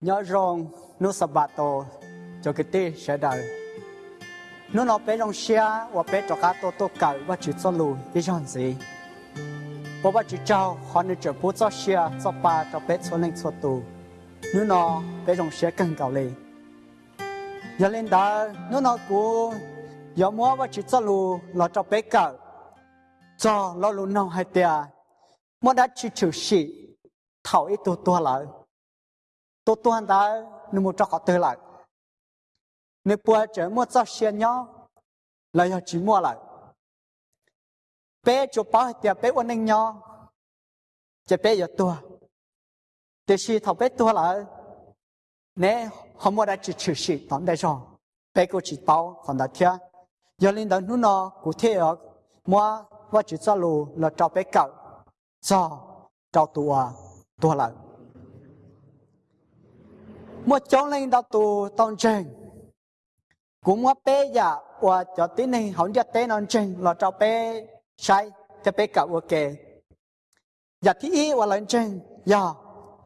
nhớ rong nó sập bát tổ, cho cái tê sẽ đời. Nó nó bé rong xe và bé cho cá tổ tổ cẩu và chữ cho lù đi chọn gì? Bố bà chữ trao họ nên chở bố cho xe cho ba, cho bé cho lên cho tù. Nó nó bé rong xe cần cầu lì. Giờ lên đó nó nó cố giờ mua và chữ cho lù là cho bé cẩu cho lo lù nó hay tia. Mua đã chữ chữ xì thảo ít tổ tổ lại tôi tuân đã nếu một trọc họ tới lại. Nếu bữa chờ mua cho xe nhỏ là họ chỉ mua lại. Bé cho bao tiệp bé ổn định nhỏ. Chỉ bé giờ tua. Để khi thầu bé tua lại. Nè, họ mua đã chỉ chịu sự tóm đại rồi bé có chỉ bảo còn đã thiệt giờ linh đó nó nó cụ thể ở, mua và chỉ cho lù là cho bé cậu cho cho tua tua lại mua chỗ lên đào tù tông trình cũng mua bé giả và cho tí này không giả tên non trình là cho bé sai cho bé cả ok giả dạ thì ý và lên trình giờ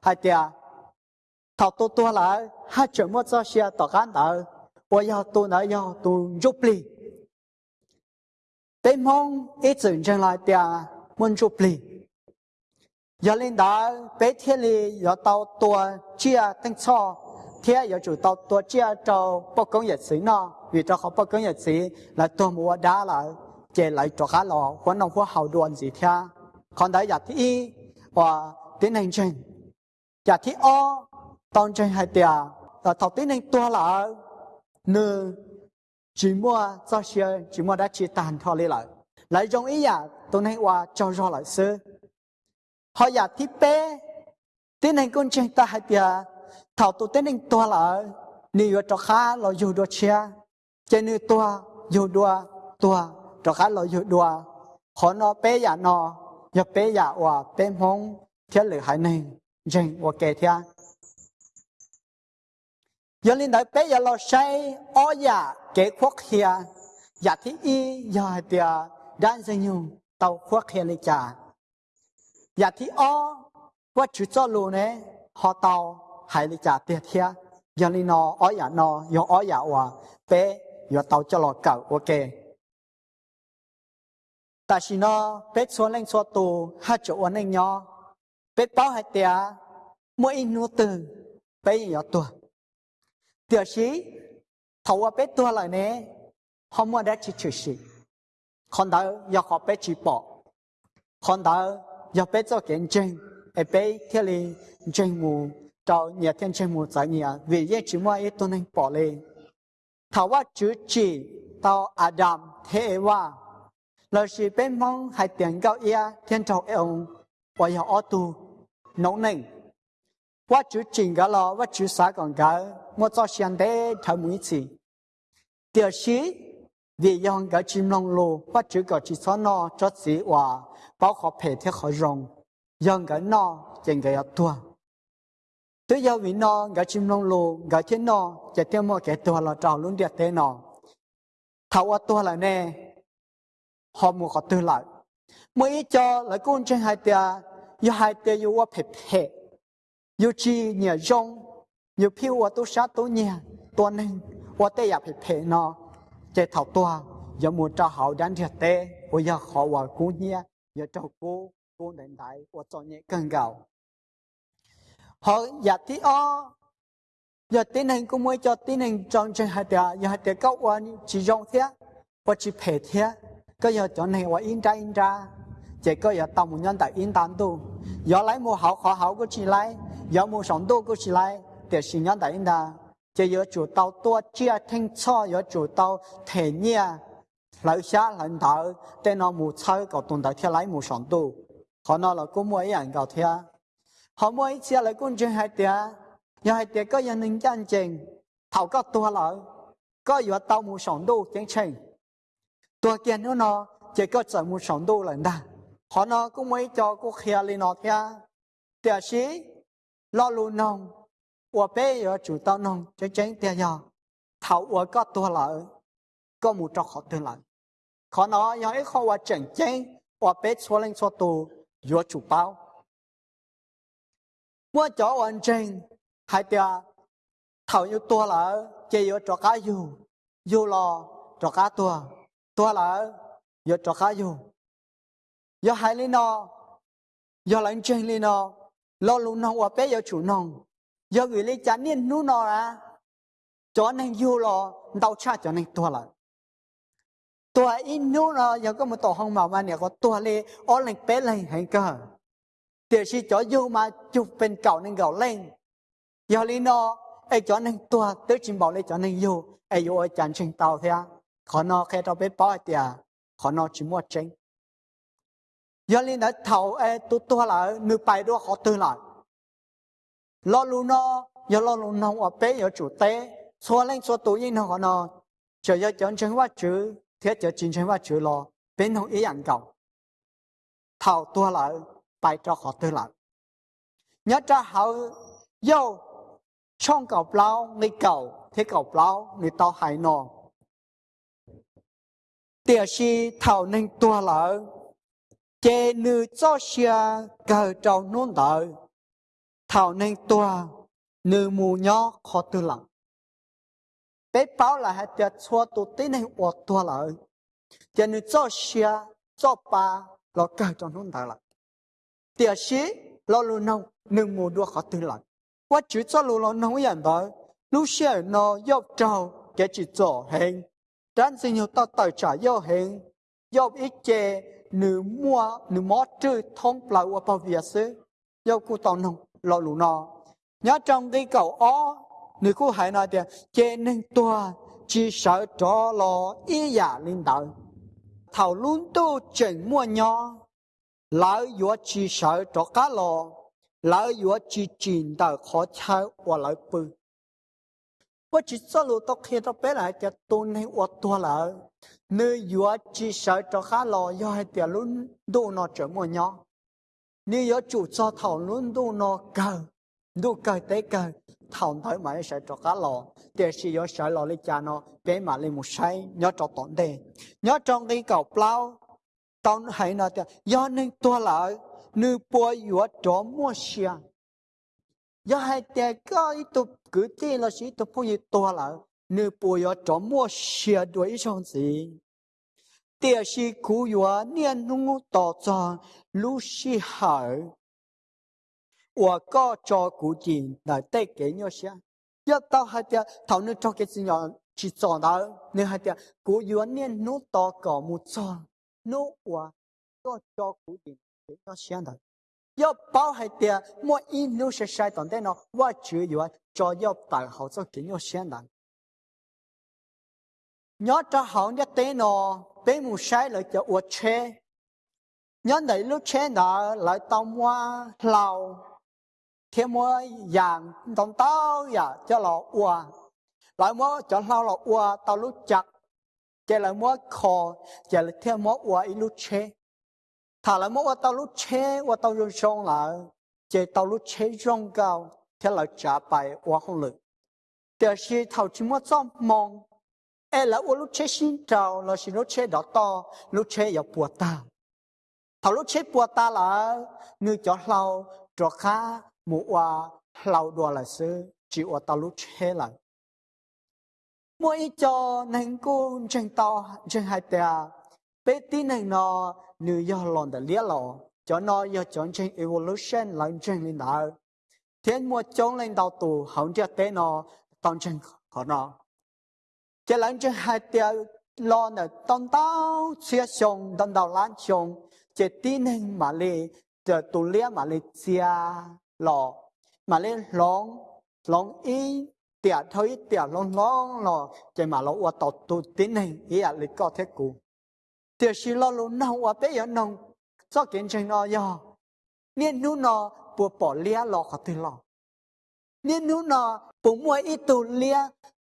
hai tia. Thảo tu tu là, hai chỗ mua cho xe tỏ gan đỡ và giờ tu nữa giờ tu giúp li tên mong ít dừng chân lại tia, muốn giúp li giờ lên đó bé thiên li giờ tàu tua, chia tăng cho thế giờ chủ tàu tua chia cho bao sĩ nó vì cho họ bao sĩ là tua mua đá là chế lại cho khá lò quan nông của hậu đoàn gì thế còn đấy giờ thì và tiến hành trình giờ thì o tông trình hai tiệt là thầu tiến hành tua là nư chỉ mua cho xe chỉ mua đã chỉ tàn thôi lại lại trong ý à tôi nói qua cho rõ lại sư họ giờ thì bé tiến hành công trình ta hai tiệt thảo tụ tên anh tua là ni yo cho khá lo yu đua chia cho nên tua yu đua tua cho khá lo yu đua họ nó bé giả nó giờ bé giả và bé mong thiết lửa hải này, dành và kể thia. Giờ linh đại bé giả lo say, o giả kế khoác hia giả thi y giờ tia đang dành nhung tàu khoác hia lấy trả giả thi o qua chữ cho lù này họ tàu hay là cha tiền thia giờ đi nó ở nhà nó giờ ở nhà hòa bé giờ tàu cho lọ cậu ok. Ta chỉ nó bé số lên số tù hai chỗ uốn lên nhỏ bé bao hai tia mỗi in nô từ, bé yo tuổi tiểu sĩ thầu bé tuổi lại nè không muốn đã chỉ chữ sĩ con đó giờ họ bé chỉ bỏ. Con đó giờ bé cho kiến trình ở bé thiết lý trình mù trò nhà thiên trên một giải nhà vì vậy chỉ mua ít tuần anh bỏ lên thảo ว่า chữ chỉ tao Adam thế wa lời chỉ bên mong hay tiền cao ia thiên trầu ông. Và yêu ô tu. Nông nền qua chữ chỉ cả lo qua chữ xã còn cả một cho xem thế thảo mũi chỉ. Tiểu sĩ. Vì dòng cả chim long lô. Qua chữ cả chỉ xóa no cho sĩ hòa. Bảo khó phải thế khó rồng. Dòng cả no chẳng cái tua tôi giờ vì nó gà chim lông lù gà chén nó chạy theo mọi kẻ tua là trào luôn đẹp thế nó thảo ở tua là nè, họ mua họ tư lại. Mới cho lại con trên hai tia yêu hai tia yêu qua phê phê yêu chi nhà rong yêu phiêu qua tu sát tu nhà tu nên qua tê dạ ya phê phê nó chạy thảo tua, giờ mua cho hậu đánh thiệt tê bây giờ họ qua cú nhà giờ cho cô cô đến đại qua cho nhẹ cần gạo họ giả thì o. Giờ tiến hành cũng mới cho tiến hành trong trên hai tiệt giờ hai tiệt cao qua chỉ dùng thế. Và chỉ phê thế. Có giờ chọn này và in ra in ra. Chỉ có giờ tàu một nhân tại in tán tu. Giờ lấy một hậu họ hậu có chỉ lấy giờ một sống tu có chỉ lấy để sinh nhân tại in ra. Chỉ giờ chủ tàu tua chia thanh cho, giờ chủ tàu thể nhia. Lấy xa lần thở tên nó mua chơi có tồn tại thế lấy mua sống tu. Họ nói là cũng หอมไว้เชียเลยกุนจึงหายเตียยังหายเตียก็ยังนึงจันจริงเท่าก็ตัวเลยก็อยู่เตาหมูสองดูจังเชงตัวเกียนนูนเนะก็จะมูสองดูเลยนะหอนอก็ไม่จอก็เคลียเลยนอเทีเตีชีลอลูนงอัวเป้ยจู่เตานงจัจังเตียยเท่าอัวก็ตัวเลยก็มูจอกขอตัวเลยขอนอยังไอ้ขอว่าจังจังอัวเป้ชัวเล่งชัวตูอยู่จู่เป้า mua chỗ anh trên hai tia thầu như tua lỡ chơi vô trò cá dù. Dù lò, trò cá tua. Tua lỡ vô trò cá dù. Vô hai lý nó yếu anh trên lý nó lo luôn nong và bé vô chủ nông vô người lý chán niên nu nó ra cho nên dù lò, đau cha cho nên tua lỡ. Tua in nu nó giờ có một tổ hông màu mà nè có tua lê ở lệnh bé lệnh hành cơ. เดี๋ยวชีจออยู่มาจุเป็นเก่าหนึ่งเก่าเล่งยาลีนอไอจอหนึ่งตัวตื้อจิมบอกเลยจอหนึ่งอยู่ไออยู่ไอจันชิงเตาเทียขอนอแค่เราไปป้อเตียขอนอจิมัวเจงยาลีนอเท่าไอตัวตัวละนึกไปด้วยขอตื่นหลังรอลูนอยาลอลูนอว่าเป๊ะยาจุเต้ชัวเล่งชัวตัวยิ่งนอขอนอจะยาจันชิงว่าจื้อเทียจะจินชิงว่าจื้อรอเป็นของอีหยังเก่าเท่าตัวละ bài cho họ tư lạc nhớ cho họ dâu trong cầu lao người cầu thế cầu lao người tao hại nọ tiểu si thảo nên tua lỡ chê nữ cho xia cờ trâu nôn đợi thảo nên tua nữ mù nhỏ khó tư lặng bé báo là hai tiệt chua tụ tí này ổ tua lỡ。chê nữ cho xia cho ba lo cờ trâu nôn đợi lặng địa sĩ, lo lo nông nương mùa đua khó tư lạnh. Quá chữ cho lo lo nông yên đó lúc xe nó dọc trâu cái chỉ cho hình tránh sinh nhiều tao tài trả yêu hình dọc ít chè, nữ mua, nữ mót trư thông lại qua bao việc sư dọc cụ tao nông lo lu nó nhớ trong cái cầu ó, nữ cụ hải nói tiền chè nên tua, chỉ sợ cho lo ý giả linh đạo. Thảo luôn tu chỉnh mua nhỏ lỡ yếu chi sợ cho cá lò, lỡ yếu chi chín tờ khó chơi và lỡ bư. Và chỉ cho lũ tóc khi tóc bé lại cho tôn hay và tua lỡ. Nơi yếu chi sợ cho cá lò do hai tiền luôn đủ nó trở mùa nhỏ nếu yếu chủ cho thảo luôn đủ nó cờ đủ cờ tế cờ. Thảo tới mà sợ cho cá lò để chỉ yếu sợ lò lấy cha nó bé mà lên một say, nhớ cho tổn đề. Nhớ trong cái cầu plau tao hay nói tiếng do nên tua lại nữ bùa yếu trò mua xia do hai tè có ít tu cử tê là sĩ tu bùa yếu tua lại nữ bùa yếu trò mua xia đuổi xong gì. Tè sĩ cú yếu niên nung tỏ cho lũ sĩ hải, và có cho cụ tiền là tê kể nhau xia do tao hai tè thảo nữ cho cái gì nhỏ chỉ chọn đó nên hai tè cú yếu niên nung tỏ cỏ một chọn nô wa có cho cụ tiền để nó xem thật yêu bảo hay tiền mua in nô sẽ sai tận đây nó wa chữ yêu cho yêu tài hậu cho kiến yêu xem thật nhớ cho hậu nhất tế nó bé mu sai lại cho uất chế nhớ này lúc chế nó lại tao mua lầu thêm mua vàng tao tao ya cho lọ uа lại mua cho lao lọ ua tao lúc chặt จะละมัวคอจะลเท่ยมัวอวอีลุเชถ้าละมัวตาลุเชว่าตาลุชงหลาเจะตาลุเชร่องเก่าเที่ยวเราจะไปว่าหงเลยแต่สิเท่าที่มัวจองมองเอละอวลุเชสินเจ้าเราสิลุเชดอกตอลุเชอย่าปวดตาถ้าลุเชปวดตาหลาเนื้อจอดเราจอดข้าหมูว่าเราดัวละซื้อจีอวตาลุเชหลั mỗi cho nên cô chân to chân hai tia bé tí này nó nữ do lòn đã lia lò. Cho nó do chọn chân evolution lần chân lên đạo thiên mua chọn lên đầu tù, hỏng cho tế nó tông chân khó nó cho lần chân hai tia lo nè tông tao, chia sông tông đầu lan sông. Chỉ tin này mà lì giờ tù lia mà lì chia lò. Mà lì lóng lóng ý tia thôi tia long long lo chỉ mà lo qua tàu tu tiến hình, ý là lịch có thế cũ. Tia chỉ lo luôn nào qua bé giờ nông cho kiến trình nó giờ nên nu nó bùa bỏ lia lo khó từ lo nên nu nó bùa mua ít tu lia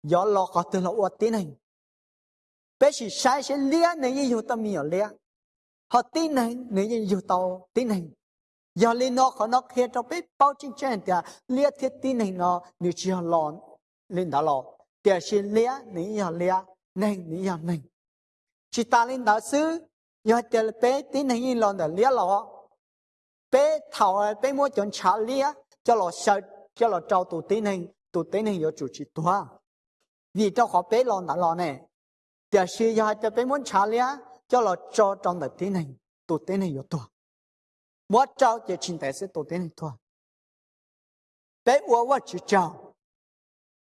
giờ lo khó từ lo qua tiến hình. Bé chỉ sai sẽ lia này như yêu mi ở lia họ tin hình này như yêu tàu tin hình. Giờ lên nó khó nó kia cho biết bao chính chân thì lia thiết tin này nó như chỉ lên đó lò để xin lia ní giờ lia nên ní nên chỉ ta lên đó sư giờ để bé tin này như lòn để lò bé thầu bé mua chọn trả lia cho lò sợ cho là trâu tụ tế này tụ tế này có chủ chỉ tua vì cho họ bé lo đã lo này để sử bé muốn trả lia cho là cho trong đời tế này tụ tế này có tua mỗi trâu chỉ chính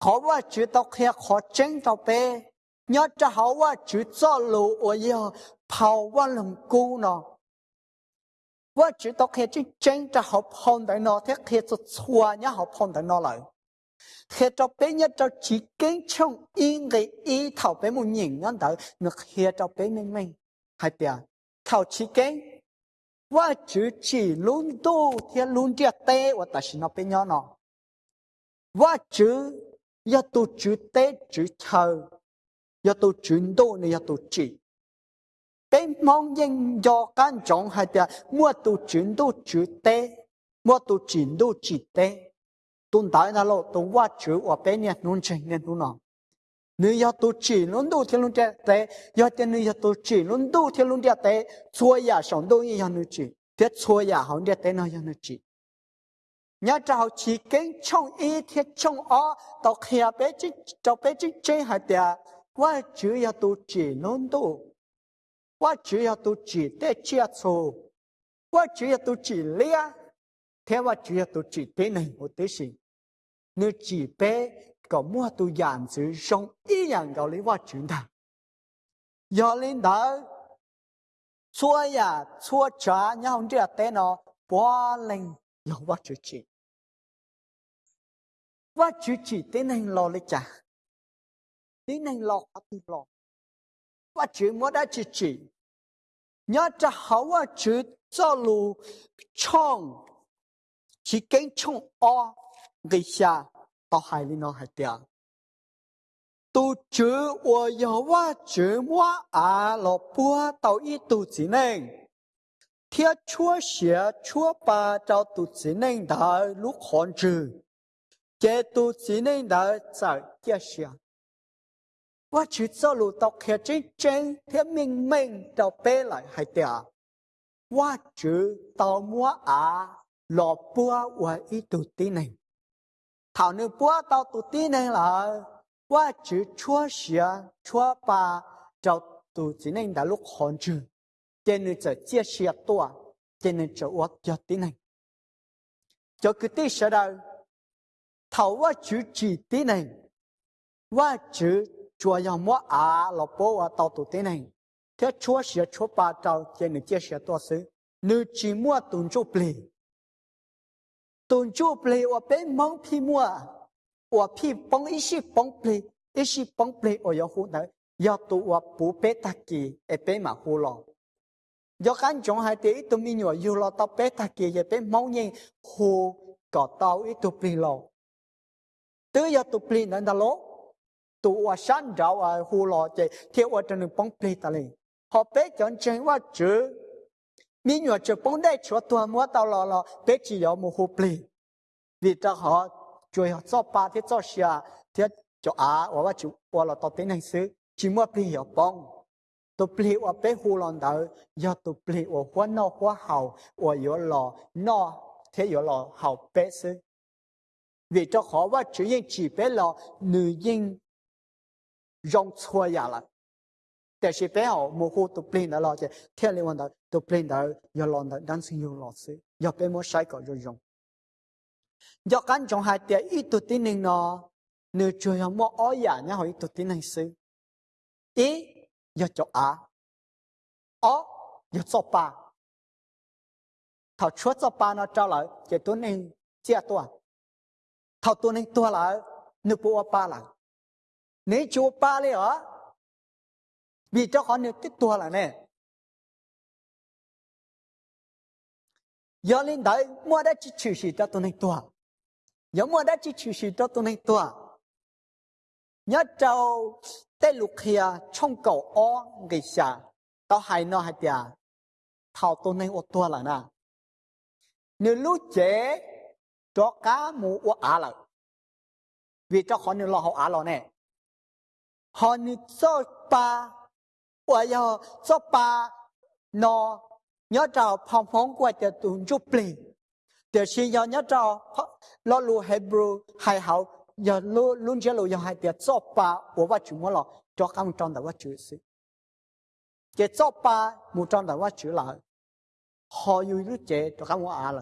sẽ tụ tế này tua bé uo uo chỉ trâu họ uo chỉ tao khi họ tranh tao bé nhớ cho họ uo chỉ cho lù uo yêu 跑我能够呢。我知道佢真真就好碰到喏，佢佢就错也好碰到喏嚟。佢就俾一就自己从因嘅意头俾冇认恩到，那佢就俾明明系点？头自己，我只只轮到佢轮啲低，我但是那边样喏，我只要到只低只臭，要到转到你要到只。bên mong nhân do can trọng hay là mua tu chuyển tu chữ tế mua tu chuyển tu chỉ tế tuần tại là lộ tu qua chữ ở bên nhà nôn trình nên tu nào nếu要tu chỉ luôn tu theo luôn tế要tên nếu要tu chỉ luôn tu theo luôn tế chua ya sống tu như nhau chỉ thế chua ya hỏng địa tế nó nhau chỉ nhớ trao chỉ kinh trong ý thiết trong ó tao kia bé chỉ tao bé chỉ chơi hay là qua chữ ya tu chỉ luôn tu 我只 Yatu chɨte 多你一 tɨ, yatu chɨn dɨɨ ni yatu chɨ. Tɨɨ mɨn yɨn dɨɨ kan chɨn hɨɨde, mɨɨ 你一道 chɨn dɨɨ chɨte, mɨɨ 吃 tu chɨn dɨɨ 你要找几根葱，一天冲哦，到黑啊，北京，到北京真还的，我只要都几弄多，我只要都几点接触，我只要都几粒啊，天我只要都几点呢，我得行。你几杯搞么都样子上一样高你我觉的，要领导做呀做着，你看这电脑不灵，要我就进。và chú chỉ tên hành lò lấy chả tên hành lò khá tư lò và chú mô đã chỉ chỉ nhớ cho hậu à chú cho lù chong. Chỉ kênh chong o, gây xa tao hài lý nó hài tiền tu chữ wo yo wa chữ wa à lo bua tao y tu chỉ nên thiết chúa xia chúa ba tao tu chỉ nên đại lúc hòn trừ. 这都只 tu 在一下。我去走路 đã giải chia sẻ. Thảo 啊，老伯我一度 tao tu tsineng là búa chữ chúa sẻ, chúa và chè tu tsineng thầu wa chữ chỉ tí này. Wa chữ chùa dòng mua à lọ bố à tàu tụ tí này. Thế chúa sẽ chúa ba tàu trên nữ chia sẻ to sứ. Nữ chỉ mua tôn chú plì tôn chú plì ở bên mong phi mua. Ở phi bóng ý sĩ bóng plì ý sĩ bóng plì ở yếu hữu này, yếu tụ ở bố bé tạc kỳ ở bên mà hữu lòng do khán chống hai tí tụi mình nhỏ yếu lo tao bé tạc kỳ ở bên mong nhìn hữu có tao ít tụ plì lòng tư ya tu pli nan da lo tu wa shan da wa hu lo che tie wa chen pong pli ta le ho pe chon chen wa chu mi nyo chơi bóng dai chu tu mua tao lò lò. Pe chỉ yo mo hu pli. Vì cho họ chơi họ cho ba thế cho xia thế cho á và và chịu và lò tao tính này xử chỉ mua pli hiểu bóng. Tôi pli ở bé hồ lon đầu do tôi pli ở hoa no hoa hậu ở yếu lò no. Thế yếu lò hậu bé xứ. 为着好我只因几百了，女人让错呀了。但是别好，模糊都变得了些，天里问的都变的要老的，人生有老师，要别莫晒个就用。要干种还得一度的人呢，你就要莫熬夜，然后一度的人是，一要做啊，二要做班，他除了班呢，找来也都能接多。 กกันจงหายแต่อีตัวที่หนึ่งเนาะเนื้อช่วยโมอ้อยเนี่ยหอยตัวที่หนึ่งสิอีอย่าจอาอ๋ออย่าจบปาถ้าช่วยจบปาเนาะเจ้าเลยจะตัวหนึ่งเจ้าตัวถ้าตัวหนึ่งตัวแล้วนึกปัวปาหลัง nếu chúa ba lê ở vì cho họ được cái tua là nè giờ lên đấy mua đã chỉ chịu sĩ cho tôi này tua giờ mua đã chỉ chịu sĩ cho tôi này tua nhớ trâu tê lục kia trong cầu ó người xả tao hay nó hay cho cá mù ô á lợi. Vì cho họ nên lo họ á lo nè. Họ nên cho ba và giờ cho ba nó nhớ trào phong phong qua cho tụi chụp lì để xin do nhớ trào lo lu Hebrew hay hậu giờ lu luôn chỉ lu giờ hai điều cho ba của vợ chủ mua lo, cho các ông trong đầu vợ chủ sự cái cho ba, một trong đầu vợ chủ là họ yêu lúc chế cho các ông à là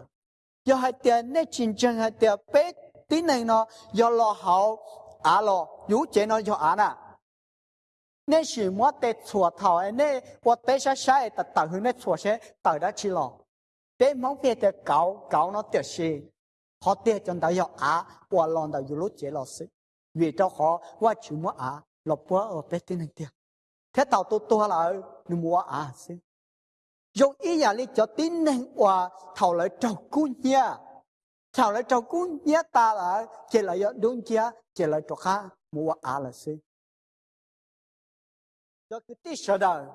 giờ hai tia này chín chân, hai tia bé tí này nó giờ lo hậu à lo yêu chế nó cho à nè nên sự mua tết chùa thảo ấy nên tôi bé sa sa ấy tật tật hướng nên chùa sẽ tật đã chỉ lo. Bé mong bé nó tiệt gì họ để cho đại học à qua lòng đại lúc chế lo sự vì cho họ, qua chữ mua à lo bữa ở bé tí này tiệt thế tàu tôi tôi là nu mua à xin dùng ý nhà đi cho tin nên qua thảo lại trâu cú nhà thảo lại trâu cú nhà ta là chỉ là đúng chưa chỉ là cho khác, mua à là gì do cái tí sợ đời.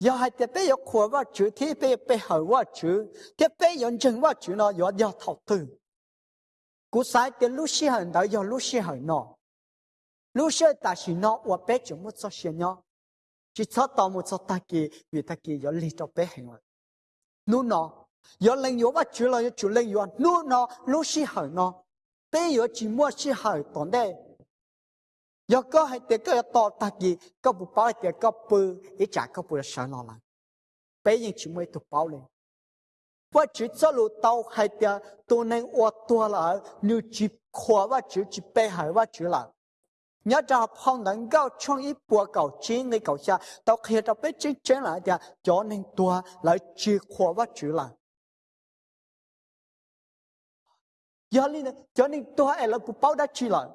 Giờ hai tiệt bé giờ khổ vào chữ thì bé bé bây hở vào chữ thì bé giờ chân vào chữ nó do do thọ tư cú sai cái lúc xí hở đó do lúc xí hở nó lúc xí ta xí nó và bây giờ một số xí nhau chỉ cho tao một số ta kia vì ta kia gió lý cho bé hành rồi. Nu nó gió lên gió bắt chú lên chú lên gió nu nó lúc si hở nó. Bây gió chỉ mua si hở tổn đây gió có hay tiệt có to ta gì có bù bao tiệt có bự, ý chả có bự sợ nó lắm bé giờ chỉ mua tụ bao lên. Và chỉ cho lũ tao hay tiệt tôi nên ô tua là như chỉ khóa và chỉ chỉ bé hải và chỉ là 你要跑能够穿一步够前，你够下到开着北京车来的，就能多来几块万出来。要你呢，就能多来几包的出来。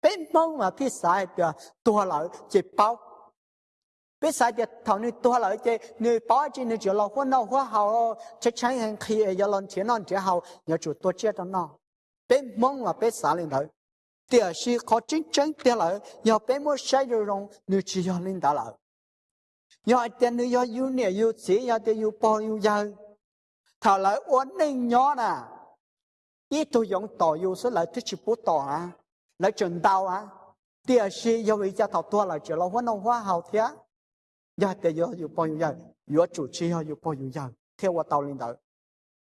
别忙嘛，别傻的，多来几包。别傻的，头你多来几，你包起你就老欢老欢好哦。这钱人开要弄钱弄得好，你就多接的弄。别忙嘛，别傻念头。Thì là có chính chân thì là giờ bên mua sai rồi rồi người chỉ giờ lên đó lại giờ tiền yêu nè yêu chỉ giờ thì yêu bao yêu giờ thảo lại ổn nhỏ nè ít tôi dùng tỏ yêu số lại thích chỉ bút tỏ à lại chuẩn đau à thì là do ý cha tua chỉ là hoa nông hoa hào thế giờ thì giờ yêu bao nhiêu chủ trì giờ yêu bao nhiêu theo qua tàu lên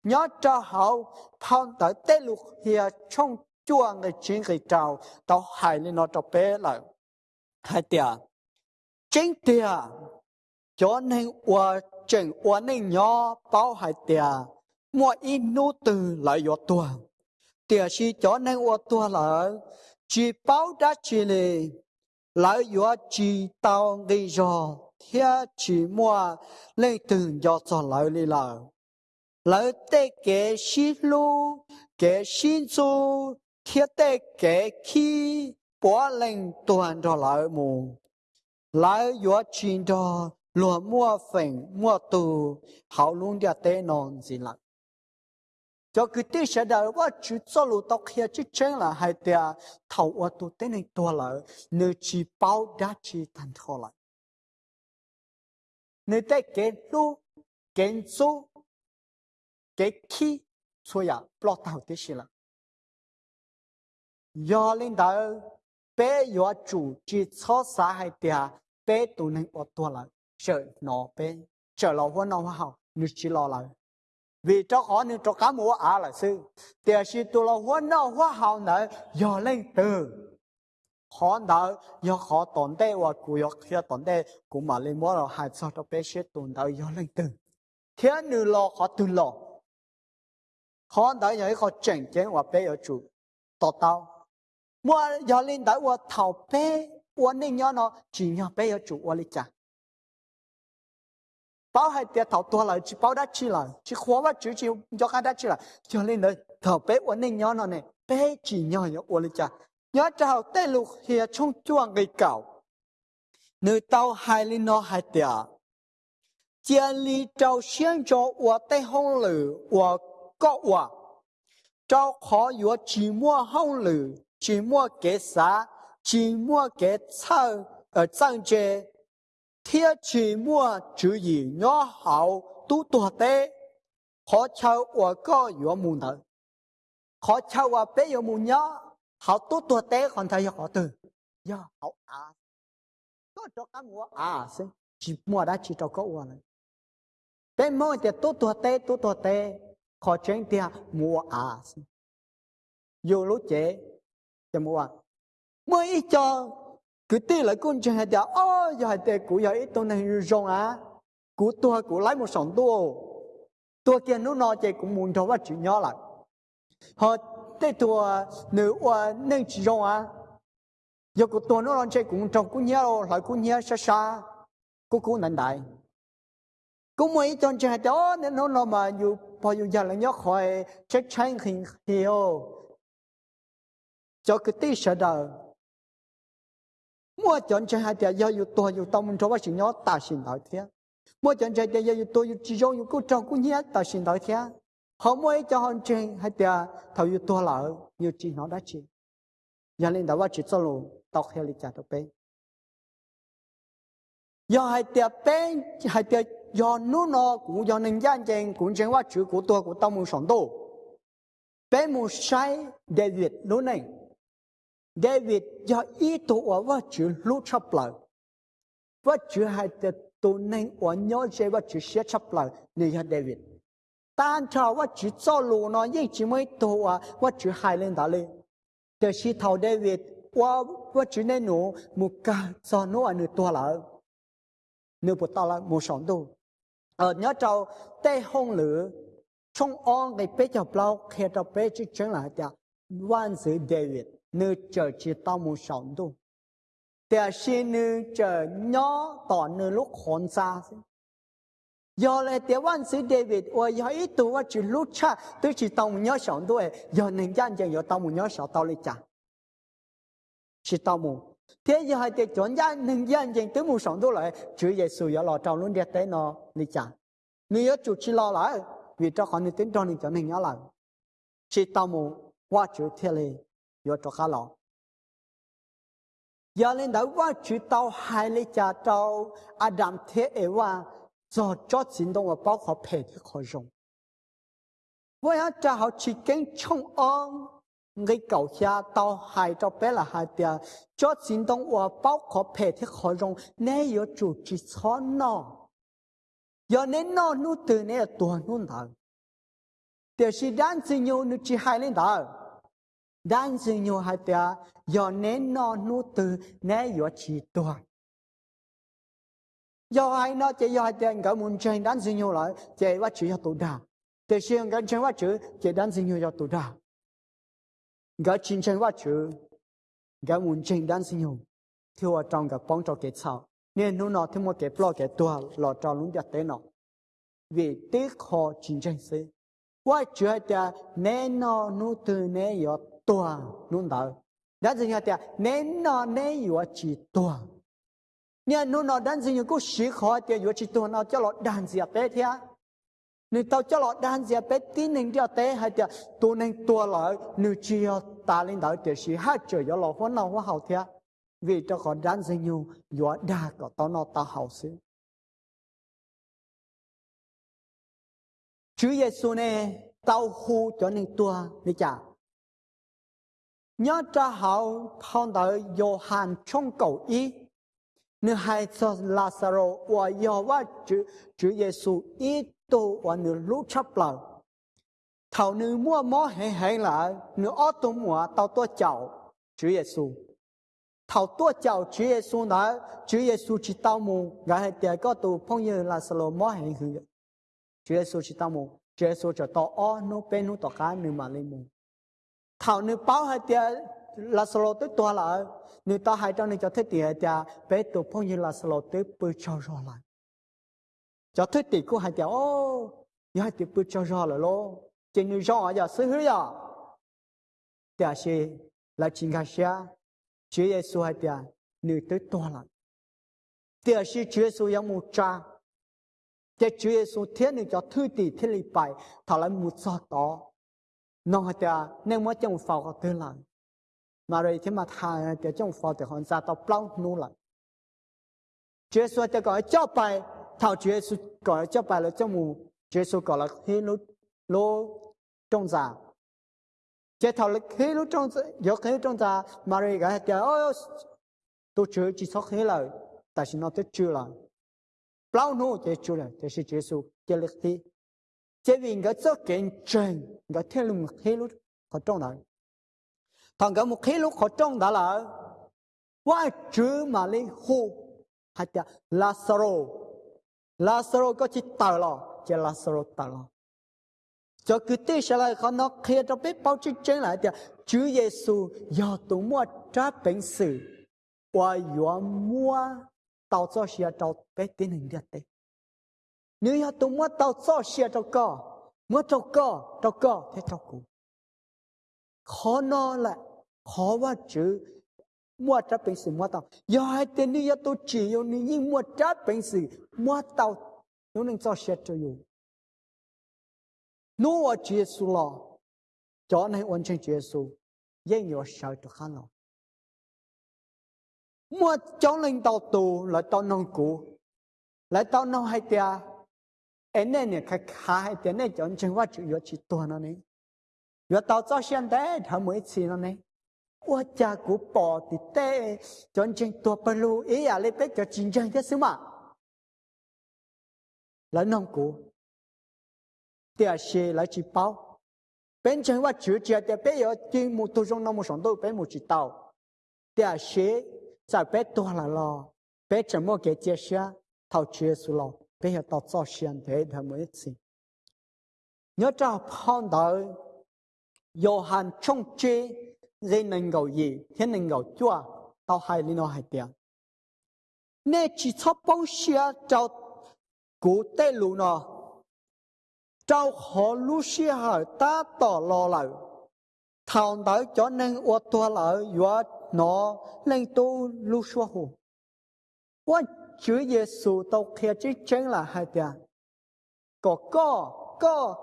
nhớ cho hậu, phong tới tế lục hiệp trong chua người chính người trào tàu hài lên nó cho bé lại. Hai tia. Chính tia. Cho nên qua chỉnh qua nên nhỏ, bao hai tia. Mua in nô từ lại yo tua. Tia chỉ cho nên qua tua là, chỉ bao đã chỉ lệ lại yo chỉ tao gây rồi theo chỉ mua lên từ cho cho lại đi là lại tê cái xí lu cái xin su theo tê kể khi bỏ lên toàn cho lợi mù. Lợi yo chỉ đó lùa mua phình mua tù, hậu luôn dia tê non gì lại cho cứ tí sẽ đời quá chú cho lù tóc kia chứ chân là hai tia thầu ở tù tên này tua lợi nữ chỉ bao đá chỉ thành thô lợi. Nữ đây kể lù cái chú kể khi cho ya block tàu tí sẽ là do lên đó bé do chủ chỉ cho xã hai tia bé tụ nên ở tua lại. Chờ nó bé chờ lo hoa nó hoa hậu nơi chỉ lo lại. Vì cho họ nên cho cá mùa à là sư. Tiền sư tu lo hoa nào hoa hào nợ do lên từ. Họ nợ do họ tồn tại và cụ do khi tồn tại cũng mà lên mua rồi hai sao cho bé sẽ tồn tại do lên từ. Thiên nữ lo họ tu lo. Họ nợ nhảy họ chỉnh chỉnh và bé ở chủ tổ tao mua giờ lên đã qua thầu bé qua nên nhớ nó chỉ nhớ bé ở chủ qua lịch cha bảo hai tiệt thầu tua lại chỉ bảo đã chi lại chỉ khóa và chữ chỉ cho cái đã chi lại giờ lên đấy thầu bé qua nên nhớ nó này bé chỉ nhớ nhớ qua lịch cha nhớ chào tê lục hiệp trong chuồng người cậu nơi tao hai lên nó hai tiệt chia ly trâu xiên cho của tây hông lử của có quả trâu khó yếu chỉ mua hông lử chỉ mua cái xã chỉ mua cái sao ở trang chế thiết chỉ mua chữ gì nhỏ hậu tu tu tế khó chào ở có yếu mù thở khó chào ở bé yếu mù nhỏ hậu tu tu tế còn thấy họ từ do hậu à có cho cá mua à xin chỉ mua đã chỉ cho có uo này bé mua thì tu tu tế tu tu tế khó chuyện thì mua à xin dù lúc chế chẳng mua mới ít cho cứ tí lại con chơi à. hay đó ô giờ 就冇話每座佢啲嚟觀眾係就哦，又係啲古有一棟係要種啊，古多古來冇上多，多見到那隻古門頭屈轉咗啦，họ tê tua nữ oa nên chỉ rong á, giờ cô tua nó lon chơi cũng trong ờ, à. cũng nhớ lại cũng nhớ xa xa. Cô cũng nản đại. Cô mới chọn chơi hay đó nên nó nó mà dù bao nhiêu giờ là nhớ khỏi chơi chơi hình hiểu cho cái tí sợ đời mua chọn chơi hai tiệt do yêu tôi tâm mình cho bác sĩ nhớ ta xin đổi thế mua chọn chơi tiệt do yêu tôi yêu chỉ do yêu cô trâu, cô nhé, ta xin đổi thế họ mua cho hòn chơi hai tiệt thầu yêu tôi lỡ yêu chỉ nó đã chỉ giờ lên đó bác sĩ cho luôn tóc heo lịch trả được bên do hai tiệt bên hai tiệt do nô nó cũng do nên gian chèn cũng chèn qua chữ của tôi, của tâm mình sống đồ. Bên một sai David lúc này. David do ý tổ ở và chữ lúc chấp lại và chữ hai tiệt tổ nên ở nhớ chế và chữ sẽ chấp lại nên là David tan cho và chữ cho lù nó như chỉ mới tổ ở và chữ hai lên đó lên để khi thầu David và và chữ nên nó một cả cho nó ở nơi tua lại nếu bộ tao là một sống đồ ở nhớ trâu tê hông lửa trong on cái bé cho bao khi cho bé chỉ chứng lại tiệt 万岁 David nữ chờ chỉ tao muốn sống đâu để xin nữ chờ nhỏ tỏ nữ lúc khốn xa giờ là để văn sĩ David và giờ ít tuổi và chỉ lúc cha tôi chỉ tao muốn nhớ sống đâu giờ nên gian chẳng giờ tao muốn nhớ sống tao lấy cha chỉ tao muốn thế giờ hai để chọn ra nên gian chẳng tôi muốn sống đâu lại chữ Giêsu giờ lo trâu luôn để tới nó lấy cha nếu giờ chủ chỉ lo lại, vì cho họ nên tính cho nên cho nên nhớ lại. Chỉ tao muốn qua chữ thiên lý này giờ cho khá lo giờ lên đó qua chữ tao hai lấy cha tao Adam thế ấy qua cho cho chính động và bao họ phải thì khó dùng với hắn cha họ chỉ kiến trong ông người cầu xa tao hai cho bé là hai tia cho chính động và bao họ phải thì khó dùng nếu có chủ chỉ cho nó giờ nên nó nu từ này tuần nu thằng để si đan sinh nhau nu chỉ hai lên đó dan sinh nhu hai pia yo nè no nu từ nè yo chi tua yo hai nó chỉ yo hai pia cả muốn chơi dan sinh nhu lại chỉ quá chữ yo tu đa để xem cái chơi quá chữ chỉ dan sinh nhu yo tu đa cái chín chơi quá chữ cái muốn chơi dan sinh nhu thiếu ở trong cái bóng cho cái sao nên nó nó thêm một cái blog cái tua lọ cho luôn đặt tên nó vì tiếc họ chín chơi sự quá chữ hai pia nè no nu từ nay yo tua luôn đó đã dừng gì tiệt nên nó nên yếu chỉ tua nên nó nó đang gì có sĩ khó tiệt yếu chỉ tua nó cho lọ đàn gì bé thế nên tao cho lọ đàn gì bé tin nên cho thế hay tiệt tu nên tua lại nếu chỉ ta lên đó tiệt sĩ hát chơi cho lọ hoa nào hoa hậu thế vì cho họ đàn dừng nhiều yếu đa có tao nó ta hậu xí. Chúa Giêsu này tao hu cho nên tua đi chả nhớ cho họ phong tới hàn trong cầu ý. Nếu hai cho Lazaro và yêu và chữ Chúa Giêsu ý tu và nếu lúc chấp lời thầu nữ mua mó hệ hệ lại nếu ở tổ mua, tao tua chào, chữ Giêsu thầu tua chào chữ Giêsu nói chữ Giêsu chỉ tao mù gái hệ tiền có tu, phong như Lazaro mó hệ hư chữ Giêsu chỉ tao mù, chữ Giêsu cho tao o nô bên nô tao cá, nữ mà lên mù thảo nữ báo hệ tiền Lazaro tới tua lại nữ ta hai trong này cho thế tiền hệ bé tụ phong như là Lazaro tới bự cho rõ lại cho thế tiền của hai tiền ô, như hai tiền bự cho rõ lại lo trên nữ rõ giờ sư hứa giờ. Tiền sẽ là chính cái xe Chúa Giêsu hai tiền nữ tới tua lại tiền sẽ Chúa Giêsu yang một cha. Cái Chúa Giêsu thiên nữ cho thứ tỷ thiên lý bài. Thảo lại một giọt đó nó hay tiệt nên mới trong phao có tư lại mà rồi thì mà thà thì trong phao thì hoàn ra tao bao nu lại Chúa Giêsu tiệt gọi cho bài, thảo Chúa Giêsu gọi cho bài là trong mù. Chúa Giêsu gọi là khi lúc lô trong giả chế thảo là khi lúc trong giờ khi trong giả mà rồi cái tiệt ôi tôi chưa chỉ sót khi lại tại sao nó tới chưa lại bao nô chế chủ là chế Chúa Giêsu chế lực thi chế vì người cho kiện trình người thiên lùng một khi lúc họ trong đó thằng cái một khí lúc họ trong đó là quá chữ mà lấy hô hay là Lazaro. Lazaro có chỉ tờ lo chỉ Lazaro tờ lo cho cứ tế sẽ lại khó nó kia cho biết bao chân chân lại thì Chúa Giêsu do tụ mua trả bệnh sự, qua do mua, tàu cho xe tàu bé tiến hình được đấy nếu như tôi muốn tao cho xe tàu co muốn tàu co tàu co thế tàu cũ khó nó lại, khó quá chứ. Mua trả bệnh sự mua tao. Do hai tên nếu như tôi chỉ yêu nếu như mua trả bệnh sự mua tao nếu nên cho xe cho yêu nếu ở Chúa Giêsu lo. Cho nên hoàn thành Chúa Giêsu yên nhiều sợ cho khăn lo mua cháu lên tàu tù là tao nông cụ lại tao nông hai tia. em nên này khai khai hai tia này chọn chân qua chữ yếu chỉ tuần nó này yếu tàu cho hiện đại thằng mới chỉ nó này 我家古宝的带，真正多不如一样来被叫真正的什么？来弄古。tia xe lại chỉ bao bên trênว่าchữ chia tia bé ở trên một tu trong năm một sống đâu bé một chỉ tàu tia xe tại bé to là lo bé chỉ mua cái chia xe thầu chia số lo Bây giờ tàu cho xiên thế thằng mới xin nhớ cho phong đời Johann trong chi dây nâng gầu gì thiên nâng gầu chua tao hai lý nó hai tiền nè chỉ cho bao xe cho cụ tê lù nó cho họ lu xia hở ta tỏ lo lợi thảo đời cho nâng ô tô lợi và nó lên tu lu xua hù và 主耶稣都开始整了，还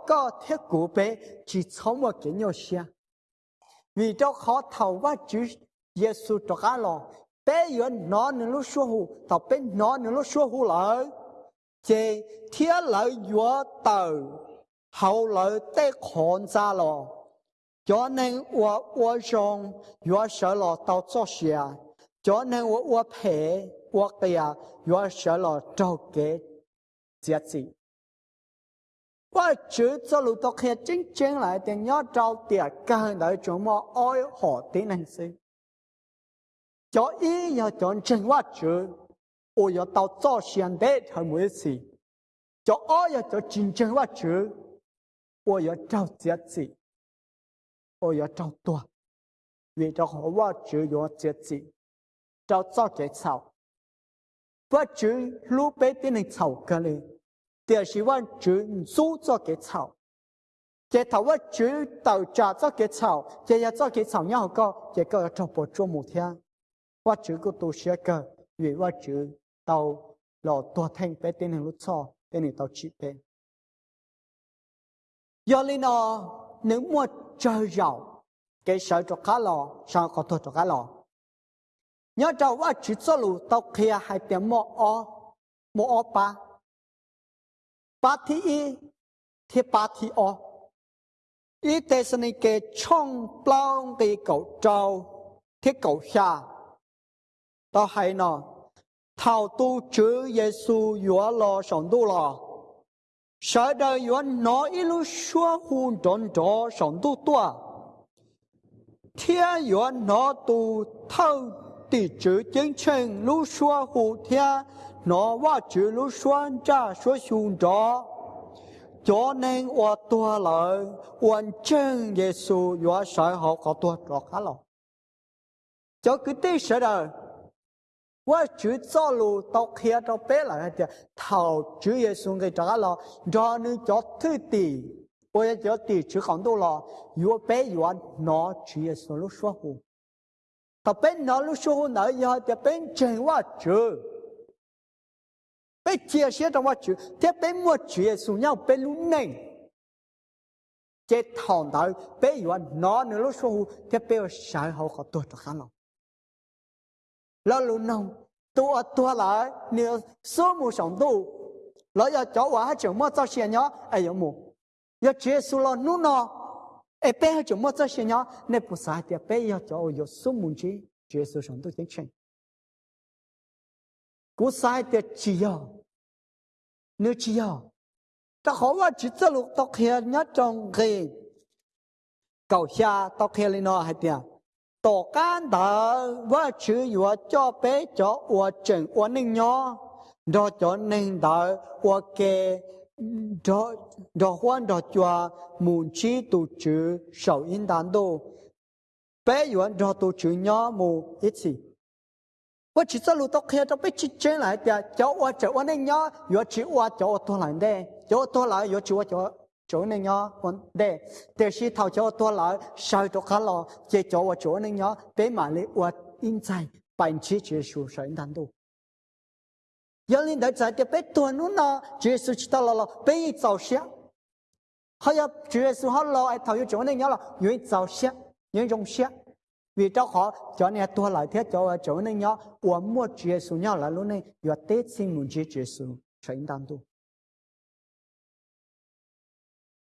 tao khia 碑，去从我给你写。为着好 lại 耶稣做干了别 Có có có có thiết 来，在天 bé, 到，后来得看咋了叫你我我上月小老到做些，叫你我我陪我的呀，我舍了做给节子。我只做路到去真正来的，要找点干的怎么爱好的能事，就一要讲真话只，我要到做现代才没事，就爱要做真正话只。我要找节制，我要找多，为着好我只有节 我就路边的草格里，第是问就做做给草，给他我就到家做给草，这要做给草然后搞，这个要找不做某天，我这个都是个，越我就到老多天边的路草，给你到这边。要你呢，能么就要给小着卡了，上好多着卡了。你要找我去走路到克亚海边摸奥摸奥巴。八提一提巴提奥，伊在是那个冲浪的狗招，提狗下到海呢，头都主耶稣约了上度了，晓得愿哪一路说胡转着上度多，天约哪都透。tỷ chữ chính chân lúc xua hù thiên nóว่าchữ lúc xua ra xua hùn trò cho nên wa tua lợi hoàn chân Giêsu yuan sợ họ có tua trò khá lọ cho cứ tí sợ đời 我只走路到开到白了的，头主耶稣给这了，让你叫土地，我也叫地址很多了，越白越拿主耶稣路说话，他本拿路说话那以后的本真我主，被解释的我主，他本我主耶稣要本路内。这头头被越拿你路说话，他被我晒好好多着看了。แล้วรู้น้องตัวตัวหลายเนี่ยสมุสองตู้ ta bên nó lúc số nở giờ thì bên trên quá chứ bên chia sẻ trong quá chứ thế bên mua chuyện xuống nhau bên lúc này chế thằng đó bên yêu nó nữa lúc số thế bên sợ họ có tuổi cho khá lòng lo lúc nào tôi tôi lại nếu số một sống tu lo giờ cháu quá trường mất tao xe nhó ai giống mù giờ chế xuống lo nút nó e pe ha cho mo cha she nya ne pu sa ti pe ya cho yo su mun chi jesus shon to chen chen ku sa ti chi ya nu chi ya ta khó là chỉ cho lúc tóc hè nhá trong ghê cầu xa tóc hè lên nó hay tiền tổ can đã và chữ vừa cho bé cho ua chừng ua ninh nhỏ đó cho nên đã ua kê đó đó quan đó cho muốn chi tổ chức sau in đàn đô. Bé yuan đó tổ chức nhỏ mù, ít gì và chỉ sao lúc đó khi đó bé chỉ chơi lại thì cháu qua cháu qua nên nhỏ yo chỉ qua cháu qua lại đây cháu qua lại yo chỉ qua cháu chỗ này nhỏ còn đây để khi thảo cháu qua lại sau đó khá lo chơi cháu qua chỗ này nhỏ bé mà lấy qua in trái bản chỉ chỉ số sau in đàn đô. 难度。有人在在的被断了呢，结束去到了了，被早下，还要结束好了，哎，他又叫那鸟了，因为早下，因为中下。vì cho họ cho nên tôi lại thế cho chỗ nên nhớ của mua chia số nhau là lúc này và tết xin muốn chia chia số tránh đàn tu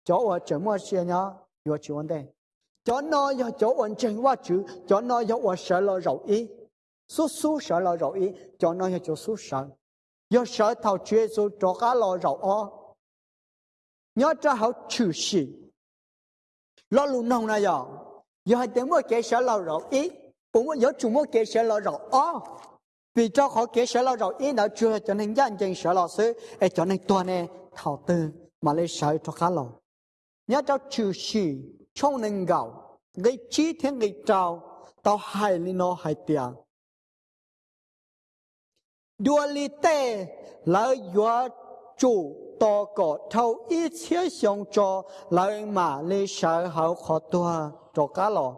cho ở chỗ mua chia nhớ và chỗ vấn đề cho nó cho chỗ ổn trình và chữ cho nó cho ở sợ lo rộng ý số số sợ lo rộng ý cho nó cho chỗ số sợ Do thầu cho cá ó nhớ cho họ chữ nông tiếng sở lao rộng ý nhớ cho chưa, cho nên dân dân sở lao sư để cho nên toàn này thảo tư mà lấy sở cho khá lâu nhớ cho trừ sĩ trong nên gạo, gây chi thiên gây trao tao hai li nó hai tiền dualite là do chủ to cổ thâu ý chế xong cho lại mà lấy sở hậu khó tua cho cá lò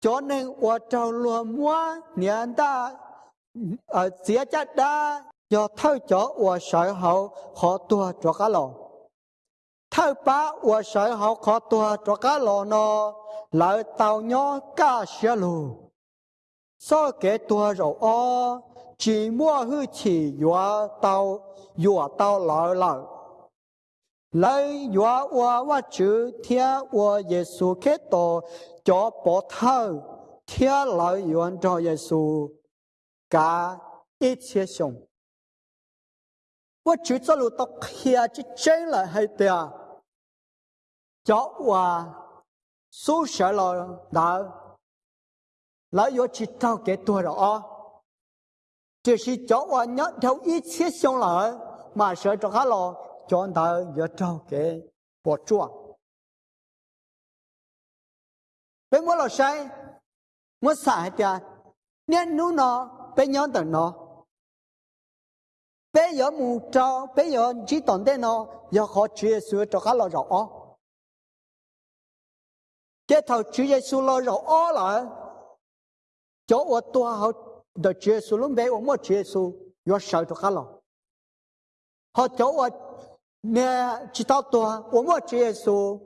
cho nên ở trong lùa mua niên ta ở chia chắc đa do thâu cho ở sở hậu khó tua cho cá lò thâu ba ở sở hậu khó tua cho cá lò nó là tàu nhỏ cá xe lù. So cái tua rồi 寂寞去起越到越到老了来越我我就听我耶稣基督叫伯 lỡ lợ. 长耶稣讲一切事，我就这路到家就进 "thia" 我收拾 Giê-xu ké 度了啊？这是叫我娘头一切想来，马上找他了，叫他要找给我做。被我老师，我傻的，念奴呢，被娘等呢，被有母招，被有你懂的呢，要好去说找他了着哦。这头直接说了着哦了，叫我多好。的结束了没？我没结束，要少就好了。好叫我呢知道多，我没结束，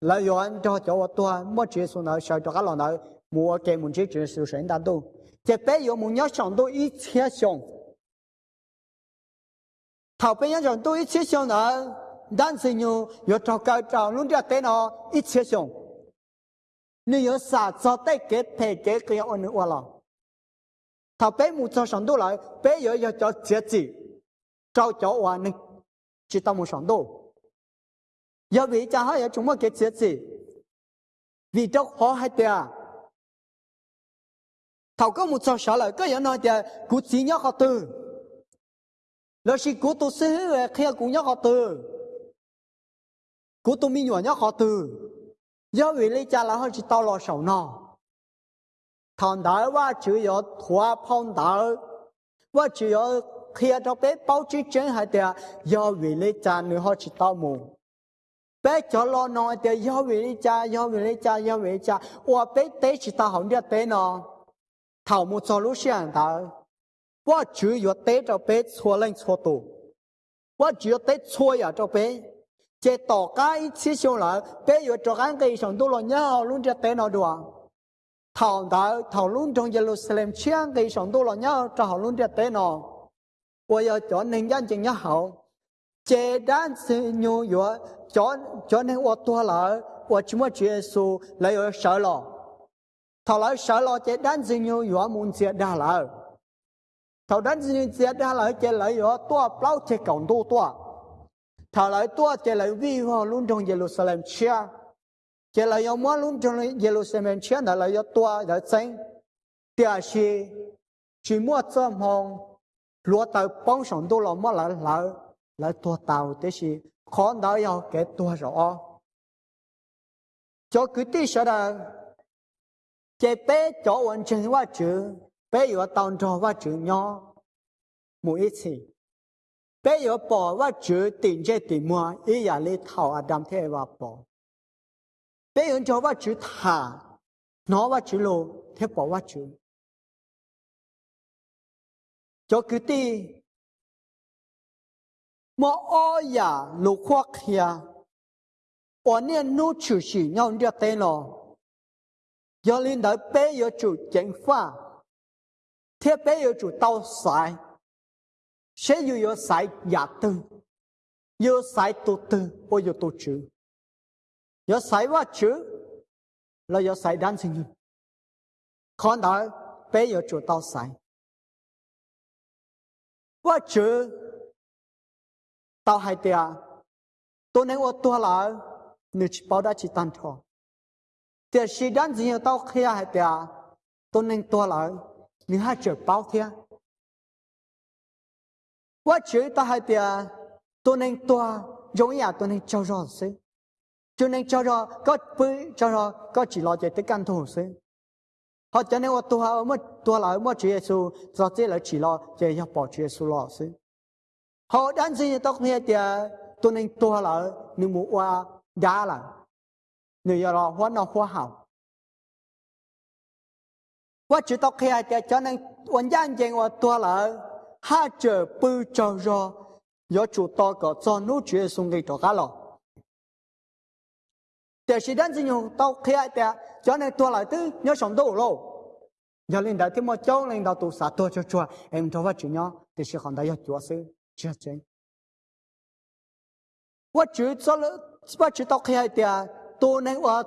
来源就叫我多，没结束呢少就好了呢。我给我们去结束圣诞都，这边有们要想到一切想，头边要想到一切想呢，但是呢要找高找弄这电脑一切想，你有啥做得给赔给给要按你我了。Thảo cho sản lại cho chết cho hoàn chỉ sản vì cha cái chết vì đâu khó hay tiệt thảo có một cho sản lại cái giờ nói tiệt cú chỉ nhớ họ từ là chỉ cú tu sư hữu khi cú nhớ họ từ cú tu mi nhớ họ từ vì lý cha là họ chỉ tao lo sầu nào 唐代我就要托碰到，我就要黑着被包起正下的，要为的家你好去盗墓。被叫老农的要为的家，要为的家，要为家，我被逮起大红的逮呢，盗墓走路先到，我就要逮着被错人错多，我就有逮错呀着被。这大家一起上来，别有这干给一上多了，你好，弄这逮哪着啊？Thảo đạo thảo luôn trong Jerusalem chiang cái sống tu là nhau cho họ luôn đẹp tế nó bây giờ cho nên dân chừng nhau hậu chế đan sự nhu yếu cho cho nên ô tua là ô chúng ta chúa Giêsu lấy ở sợ lo thảo lại sợ lo chế đan sự nhu yếu muốn chia đa là thảo đan sự nhu chia đa là chế lấy ở tua bao chế cộng tu tua thảo lại tua chỉ lại vi hoa luôn trong Jerusalem chiang chỉ là yêu mua luôn trong Jerusalem chiến là là yêu tua là chính địa sĩ chỉ mua cho mong lúa tàu bóng sông đô là mua là là là tua tàu thế sĩ khó đó yêu cái tua rồi, cho cứ tí sợ là chế bé cho ổn chân quá chữ bé yêu tàu trò quá chữ nhỏ mỗi ít gì bé yêu bỏ quá chữ tiền chế tiền mua ý là lấy thầu Adam thế và bỏ 别人叫我去他，拿我去路，他把我去。cho cứ ti mà o ya lu khoác ya o nè nu chủ sĩ nhau đi tên lo giờ linh đợi bé giờ chủ chén pha thế bé giờ chủ tao sai sẽ giờ giờ sai giả tư giờ sai tu tư bao giờ tu chữ giờ sai wa chữ là giờ sai đan sinh con đó bé tao sai. Wa chữ tao hai tia tôi nên ô tua lại nếu chỉ bảo đã chỉ tan thọ thì sĩ đan gì tao kia hai tia tôi nên tua lại nếu hai chữ bảo thia quá chữ tao hai tia tôi nên tua, giống như tôi nên cho rõ sự cho nên cho ra có với cho ra có chỉ lo cho tới căn thủ sự họ cho nên tôi họ mất tôi là mất Chúa Giêsu do thế là chỉ lo chạy nhập bỏ Chúa Giêsu lo sự họ đang gì tôi nghe thì tôi à, nên tôi là nếu muốn qua đá là nếu giờ lo hóa nó hóa hảo qua chữ tôi nghe thì cho nên วันยันเจงว่าตัวละห้าเจอปืนจอรอยอจุดต่อก็จอนู้เชื่อส่งให้ตัวกันหรอแต่สิดันสิยงตัวเขียแต่ cho nên tôi lại tư nhớ sống đủ lô giờ lên đại thêm một chỗ lên đầu tụ xã tôi cho chùa em cho phát chuyện nhớ thì sẽ còn đại chùa sư chưa chính tôi chỉ cho lỡ tôi chỉ đọc hay thì tôi nên tôi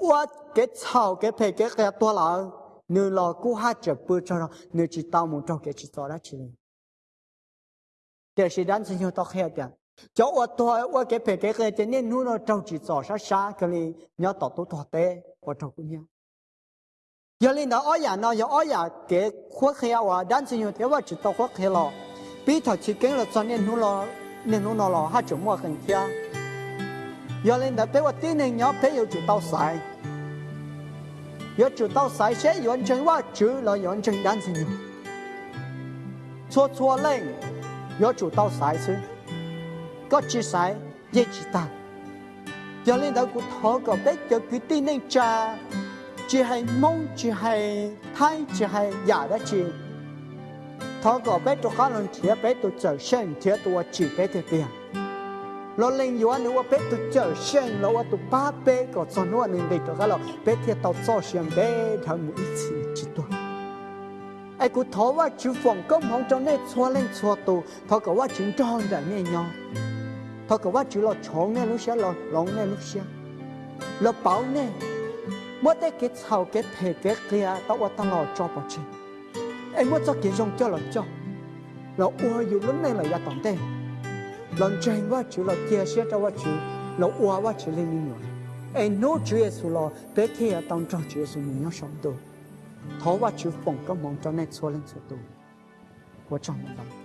tôi cái chào cái phải cái cái tôi là nếu là cú hát chợt bữa cho nó nếu chỉ tao muốn cho cái chỉ cho đó chỉ để sĩ đan sinh đọc 叫我多，我给别给孩今，你弄了着急早上下个哩，你要到多多待，我照顾你。要领导熬夜呢，要熬夜给活黑呀！我两次用电话知道活黑了，被他去跟了昨天弄了，你弄了了他折磨很天。要领导陪我爹娘娘陪有就到菜，要就到山些远征我就了远征两次用，错错冷，要就到山去。có chia sẻ dây chỉ ta cho nên đó của thọ có bé cho cứ tin nên cha chỉ hay mong chỉ hay thay chỉ hay giả đó chỉ thọ có bé cho khá lần chia bé tôi trở sen chia tôi chỉ biết thì tiền lo lên yo anu wa pe tu chở shen lo wa tu pa pe ko so no an de to galo pe thia tao so shen be thang mu ichi chi to ai ku tho wa chu phong công hong cho ne cho lên chua tu tho ko wa chung trong da nhau chúng tròn ra nghe nhau thôi cái what chú lo chọn nè lúc xưa lo lòng nè lúc xưa lo bảo nè mỗi cái cái thầu cái thể cái kia tao qua tao lo cho bỏ chơi em muốn cho cái dùng cho lo cho lo uaอยู่lúc này là ya tổng tên lần trên quá chú lo chia sẻ cho quá chú lo ua quá chú lên nhiều em nô chú Giêsu lo bé kia tao cho chú Giêsu mình nhớ sống tu thọ quá chú phòng có mong cho nên xua lên xua tu 我找不到。